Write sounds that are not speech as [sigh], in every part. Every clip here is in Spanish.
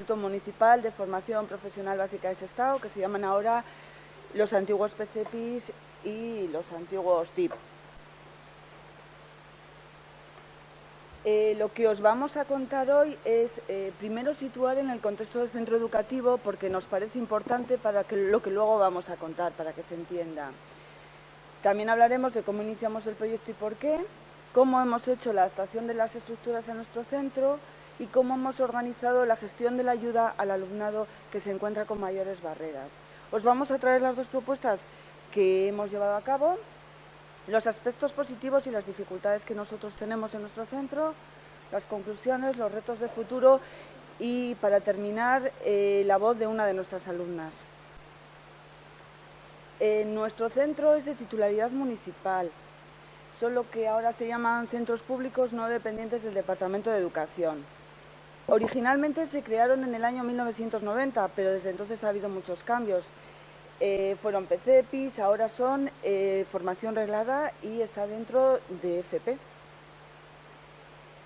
Instituto Municipal de Formación Profesional Básica de Sestao, que se llaman ahora los antiguos PCPIS y los antiguos TIP. Eh, lo que os vamos a contar hoy es eh, primero situar en el contexto del centro educativo porque nos parece importante para que, lo que luego vamos a contar, para que se entienda. También hablaremos de cómo iniciamos el proyecto y por qué, cómo hemos hecho la adaptación de las estructuras a nuestro centro y cómo hemos organizado la gestión de la ayuda al alumnado que se encuentra con mayores barreras. Os vamos a traer las dos propuestas que hemos llevado a cabo los aspectos positivos y las dificultades que nosotros tenemos en nuestro centro, las conclusiones, los retos de futuro y, para terminar, eh, la voz de una de nuestras alumnas. nuestro centro es de titularidad municipal, solo que ahora se llaman centros públicos no dependientes del Departamento de Educación. Originalmente se crearon en el año 1990, pero desde entonces ha habido muchos cambios. Eh, fueron PCPIs, ahora son eh, formación reglada y está dentro de FP.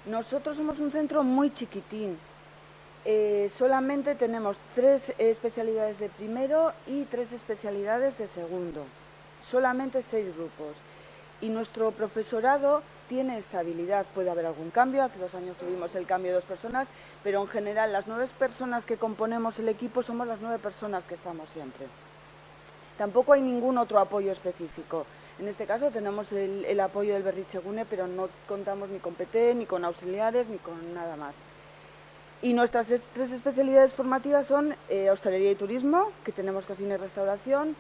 Nosotros somos un centro muy chiquitín. Eh, solamente tenemos tres especialidades de primero y tres especialidades de segundo. Solamente seis grupos. Y nuestro profesorado tiene estabilidad. Puede haber algún cambio. Hace dos años tuvimos el cambio de dos personas, pero en general las nueve personas que componemos el equipo somos las nueve personas que estamos siempre. Tampoco hay ningún otro apoyo específico. En este caso tenemos el, apoyo del Berrichegune, pero no contamos ni con PT, ni con auxiliares, ni con nada más. Y nuestras tres especialidades formativas son eh, hostelería y turismo, que tenemos cocina y restauración,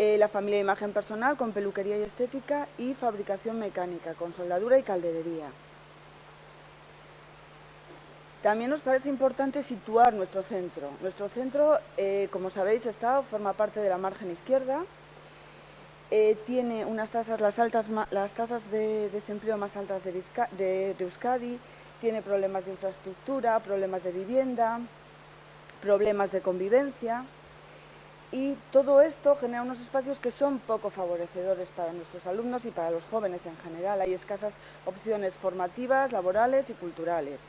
eh, la familia de imagen personal con peluquería y estética y fabricación mecánica con soldadura y calderería. También nos parece importante situar nuestro centro. Nuestro centro, eh, como sabéis, está, forma parte de la margen izquierda, eh, tiene unas tasas, las, altas, las tasas de desempleo más altas de, de, Euskadi, tiene problemas de infraestructura, problemas de vivienda, problemas de convivencia y todo esto genera unos espacios que son poco favorecedores para nuestros alumnos y para los jóvenes en general. Hay escasas opciones formativas, laborales y culturales.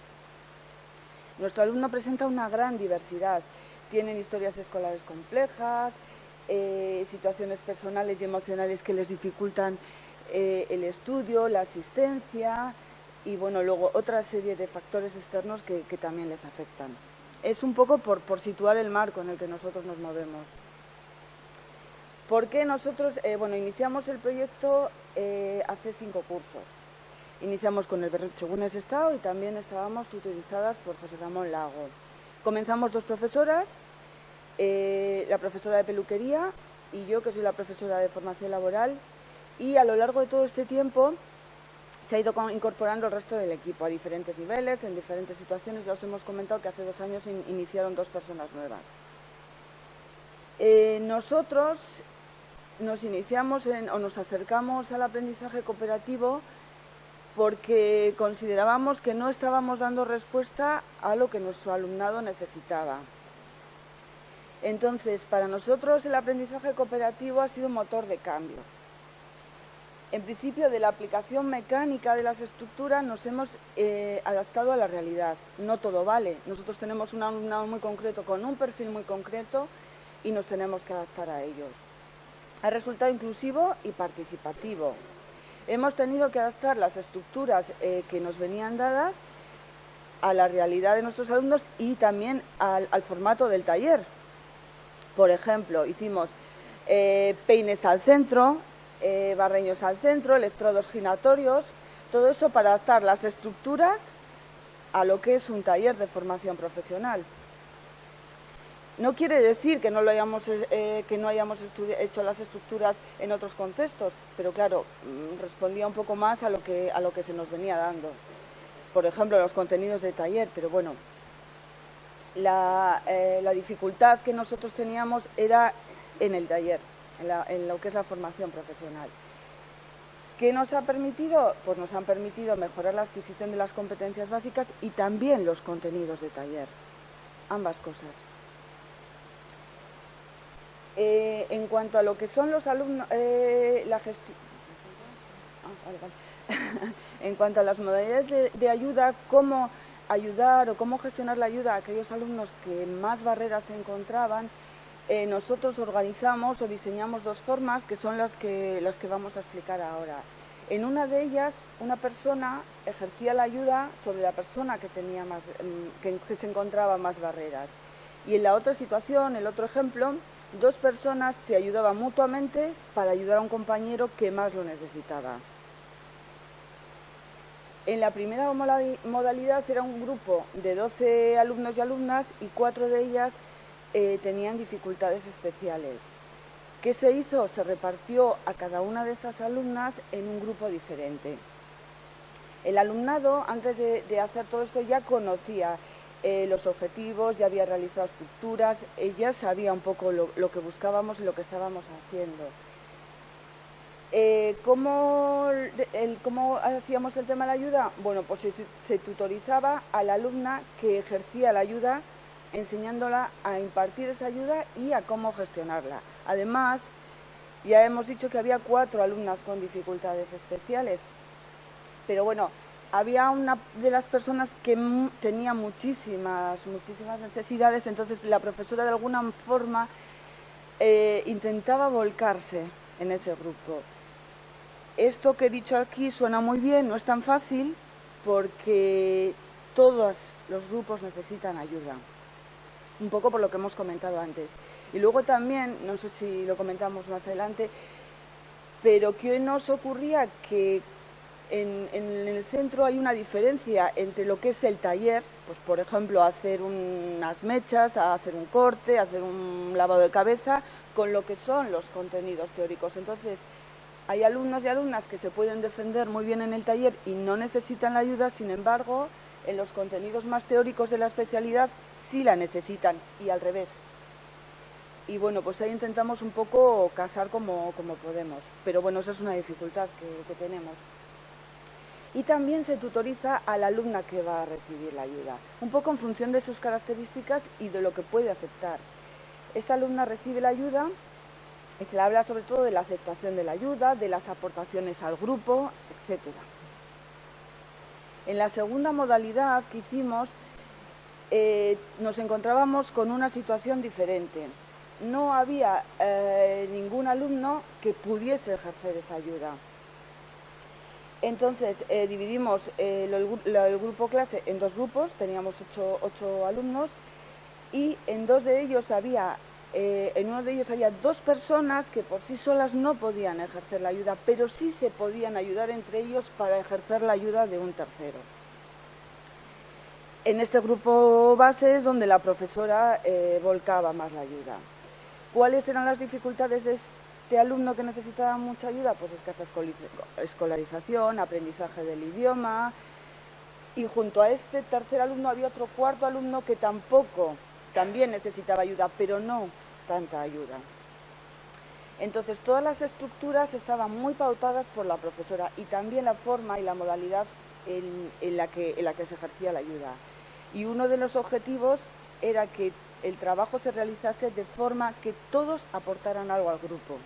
Nuestro alumno presenta una gran diversidad. Tienen historias escolares complejas, eh, situaciones personales y emocionales que les dificultan eh, el estudio, la asistencia y bueno, luego otra serie de factores externos que, también les afectan. Es un poco por, situar el marco en el que nosotros nos movemos. ¿Por qué nosotros, eh, bueno, iniciamos el proyecto hace cinco cursos? Iniciamos con el ese estado y también estábamos tutorizadas por José Ramón Lago. Comenzamos dos profesoras, eh, la profesora de peluquería y yo, que soy la profesora de formación laboral, y a lo largo de todo este tiempo se ha ido incorporando el resto del equipo a diferentes niveles, en diferentes situaciones. Ya os hemos comentado que hace dos años iniciaron dos personas nuevas. Eh, nosotros nos iniciamos o nos acercamos al aprendizaje cooperativo porque considerábamos que no estábamos dando respuesta a lo que nuestro alumnado necesitaba. Entonces, para nosotros el aprendizaje cooperativo ha sido un motor de cambio. En principio, de la aplicación mecánica de las estructuras nos hemos eh, adaptado a la realidad. No todo vale. Nosotros tenemos un alumnado muy concreto, con un perfil muy concreto, y nos tenemos que adaptar a ellos. Ha resultado inclusivo y participativo. Hemos tenido que adaptar las estructuras eh, que nos venían dadas a la realidad de nuestros alumnos y también al, formato del taller. Por ejemplo, hicimos eh, peines al centro, eh, barreños al centro, electrodos giratorios, todo eso para adaptar las estructuras a lo que es un taller de formación profesional. No quiere decir que no, lo hayamos, eh, eh, que no hayamos hecho las estructuras en otros contextos, pero claro, mm, respondía un poco más a lo, que, a lo que se nos venía dando. Por ejemplo, los contenidos de taller, pero bueno, la, eh, dificultad que nosotros teníamos era en el taller, en, en lo que es la formación profesional. ¿Qué nos ha permitido? Pues nos han permitido mejorar la adquisición de las competencias básicas y también los contenidos de taller, ambas cosas. Eh, en cuanto a lo que son los alumnos, eh, la gestión... Ah, [laughs] en cuanto a las modalidades de, ayuda, cómo ayudar o cómo gestionar la ayuda a aquellos alumnos que más barreras se encontraban, eh, nosotros organizamos o diseñamos dos formas que son las que, las que vamos a explicar ahora. En una de ellas, una persona ejercía la ayuda sobre la persona que, tenía más, mm, que, se encontraba más barreras. Y en la otra situación, el otro ejemplo, dos personas se ayudaban mutuamente para ayudar a un compañero que más lo necesitaba. En la primera modalidad era un grupo de 12 alumnos y alumnas y cuatro de ellas eh, tenían dificultades especiales. ¿Qué se hizo? Se repartió a cada una de estas alumnas en un grupo diferente. El alumnado, antes de, hacer todo esto, ya conocía eh, los objetivos, ya había realizado estructuras, ya sabía un poco lo, que buscábamos y lo que estábamos haciendo. Eh, ¿cómo, hacíamos el tema de la ayuda? Bueno, pues se tutorizaba a la alumna que ejercía la ayuda enseñándola a impartir esa ayuda y a cómo gestionarla. Además, ya hemos dicho que había cuatro alumnas con dificultades especiales, pero bueno, había una de las personas que tenía muchísimas, muchísimas necesidades, entonces la profesora de alguna forma eh, intentaba volcarse en ese grupo. Esto que he dicho aquí suena muy bien, no es tan fácil porque todos los grupos necesitan ayuda un poco por lo que hemos comentado antes. Y luego también, no sé si lo comentamos más adelante, pero ¿qué nos ocurría? Que en, el centro hay una diferencia entre lo que es el taller, pues por ejemplo hacer unas mechas, hacer un corte, hacer un lavado de cabeza, con lo que son los contenidos teóricos. Entonces, hay alumnos y alumnas que se pueden defender muy bien en el taller y no necesitan la ayuda, sin embargo, en los contenidos más teóricos de la especialidad sí la necesitan y al revés. Y bueno, pues ahí intentamos un poco casar como, podemos, pero bueno, esa es una dificultad que, tenemos. Y también se tutoriza a la alumna que va a recibir la ayuda, un poco en función de sus características y de lo que puede aceptar. Esta alumna recibe la ayuda y se le habla sobre todo de la aceptación de la ayuda, de las aportaciones al grupo, etc. En la segunda modalidad que hicimos eh, nos encontrábamos con una situación diferente. No había eh, ningún alumno que pudiese ejercer esa ayuda. Entonces eh, dividimos el, grupo clase en dos grupos, teníamos ocho, alumnos y en dos de ellos había, en uno de ellos había dos personas que por sí solas no podían ejercer la ayuda, pero sí se podían ayudar entre ellos para ejercer la ayuda de un tercero. En este grupo base es donde la profesora eh, volcaba más la ayuda. ¿Cuáles eran las dificultades de este alumno que necesitaba mucha ayuda? Pues escasa escolarización, aprendizaje del idioma. Y junto a este tercer alumno había otro cuarto alumno que tampoco, también necesitaba ayuda, pero no tanta ayuda. Entonces todas las estructuras estaban muy pautadas por la profesora y también la forma y la modalidad en, en la que se ejercía la ayuda. Y uno de los objetivos era que el trabajo se realizase de forma que todos aportaran algo al grupo.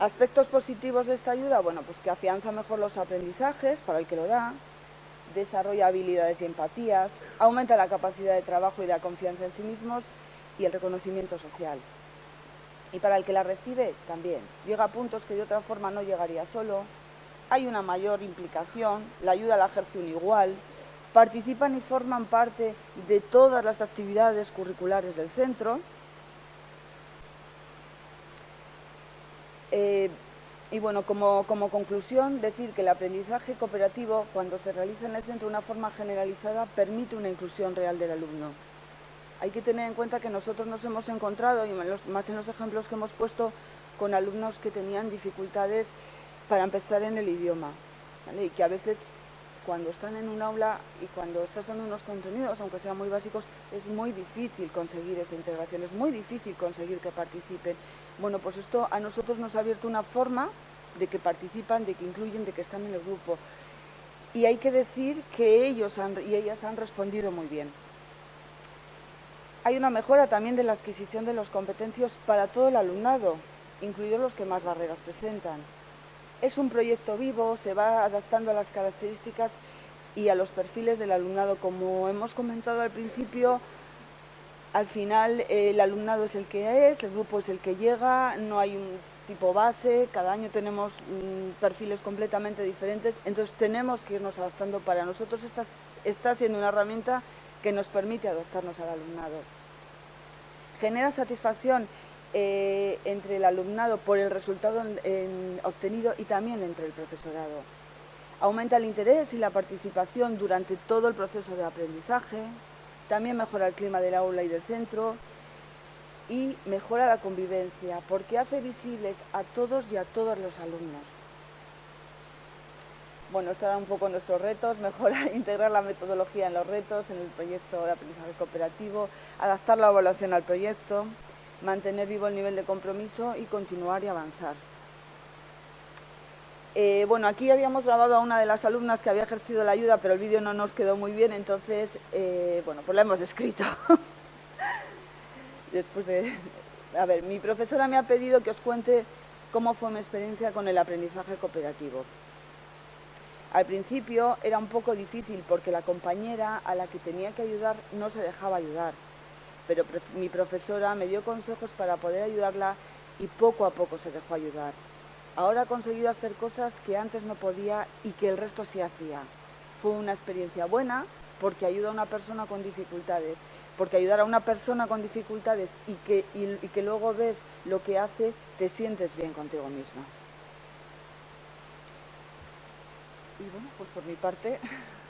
Aspectos positivos de esta ayuda, bueno, pues que afianza mejor los aprendizajes para el que lo da, desarrolla habilidades y empatías, aumenta la capacidad de trabajo y la confianza en sí mismos y el reconocimiento social. Y para el que la recibe, también. Llega a puntos que de otra forma no llegaría solo, hay una mayor implicación, la ayuda la ejerce un igual, participan y forman parte de todas las actividades curriculares del centro. Eh, y bueno, como, conclusión, decir que el aprendizaje cooperativo, cuando se realiza en el centro de una forma generalizada, permite una inclusión real del alumno. Hay que tener en cuenta que nosotros nos hemos encontrado, y más en los ejemplos que hemos puesto, con alumnos que tenían dificultades para empezar en el idioma, y que a veces cuando están en un aula y cuando estás dando unos contenidos, aunque sean muy básicos, es muy difícil conseguir esa integración, es muy difícil conseguir que participen. Bueno, pues esto a nosotros nos ha abierto una forma de que participan, de que incluyen, de que están en el grupo. Y hay que decir que ellos y ellas han respondido muy bien. Hay una mejora también de la adquisición de las competencias para todo el alumnado, incluidos los que más barreras presentan. Es un proyecto vivo, se va adaptando a las características y a los perfiles del alumnado. Como hemos comentado al principio, al final eh, el alumnado es el que es, el grupo es el que llega, no hay un tipo base, cada año tenemos mm, perfiles completamente diferentes, entonces tenemos que irnos adaptando. Para nosotros está, está siendo una herramienta que nos permite adaptarnos al alumnado. Genera satisfacción eh, entre el alumnado por el resultado obtenido y también entre el profesorado. Aumenta el interés y la participación durante todo el proceso de aprendizaje, también mejora el clima del aula y del centro, y mejora la convivencia porque hace visibles a todos y a todos los alumnos. Bueno, estos eran un poco nuestros retos, mejorar, [laughs] integrar la metodología en los retos, en el proyecto de aprendizaje cooperativo, adaptar la evaluación al proyecto, mantener vivo el nivel de compromiso y continuar y avanzar. Eh, bueno, aquí habíamos grabado a una de las alumnas que había ejercido la ayuda, pero el vídeo no nos quedó muy bien, entonces, eh, bueno, pues la hemos escrito. [laughs] después de... A ver, mi profesora me ha pedido que os cuente cómo fue mi experiencia con el aprendizaje cooperativo. Al principio era un poco difícil porque la compañera a la que tenía que ayudar no se dejaba ayudar, pero mi profesora me dio consejos para poder ayudarla y poco a poco se dejó ayudar. Ahora ha conseguido hacer cosas que antes no podía y que el resto sí hacía. Fue una experiencia buena porque ayuda a una persona con dificultades porque ayudar a una persona con dificultades y que, y, que luego ves lo que hace, te sientes bien contigo misma. Y bueno, pues por mi parte... [laughs]